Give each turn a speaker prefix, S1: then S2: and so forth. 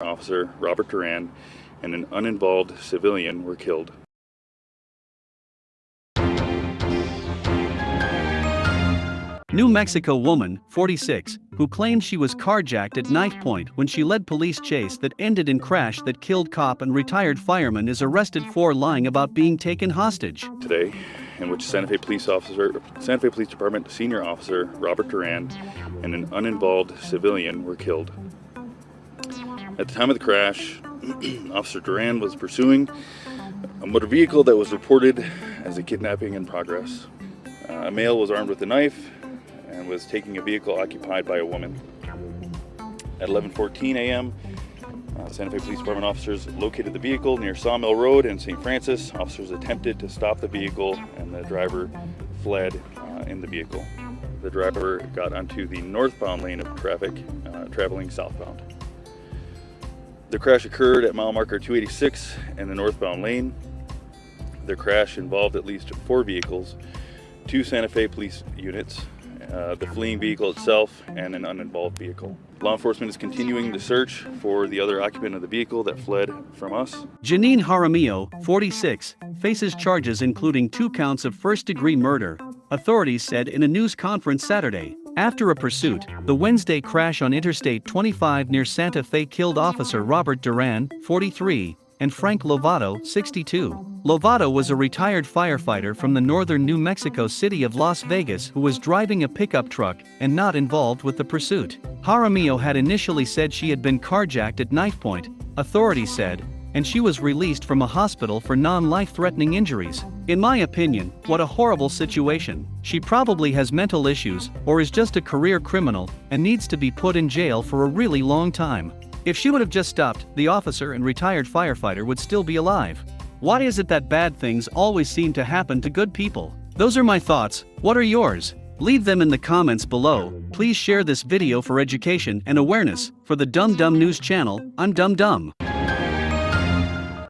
S1: officer Robert Duran and an uninvolved civilian were killed.
S2: New Mexico woman, 46, who claimed she was carjacked at knife point when she led police chase that ended in crash that killed cop and retired fireman is arrested for lying about being taken hostage.
S1: today in which Santa Fe Police Officer, Santa Fe Police Department Senior Officer Robert Duran and an uninvolved civilian were killed. At the time of the crash, Officer Duran was pursuing a motor vehicle that was reported as a kidnapping in progress. Uh, a male was armed with a knife and was taking a vehicle occupied by a woman. At 11:14 a.m., uh, Santa Fe Police Department officers located the vehicle near Sawmill Road in St. Francis. Officers attempted to stop the vehicle and the driver fled uh, in the vehicle. The driver got onto the northbound lane of traffic, uh, traveling southbound. The crash occurred at mile marker 286 in the northbound lane. The crash involved at least four vehicles, two Santa Fe police units, uh, the fleeing vehicle itself, and an uninvolved vehicle. Law enforcement is continuing the search for the other occupant of the vehicle that fled from us.
S2: Janine Jaramillo, 46, faces charges including two counts of first degree murder, authorities said in a news conference Saturday. After a pursuit, the Wednesday crash on Interstate 25 near Santa Fe killed Officer Robert Duran, 43, and Frank Lovato, 62. Lovato was a retired firefighter from the northern New Mexico city of Las Vegas who was driving a pickup truck and not involved with the pursuit. Jaramillo had initially said she had been carjacked at knife point, authorities said, and she was released from a hospital for non-life-threatening injuries. In my opinion, what a horrible situation. She probably has mental issues or is just a career criminal and needs to be put in jail for a really long time. If she would have just stopped, the officer and retired firefighter would still be alive. Why is it that bad things always seem to happen to good people? Those are my thoughts, what are yours? Leave them in the comments below, please share this video for education and awareness, for the Dumb Dumb News channel, I'm Dumb Dumb.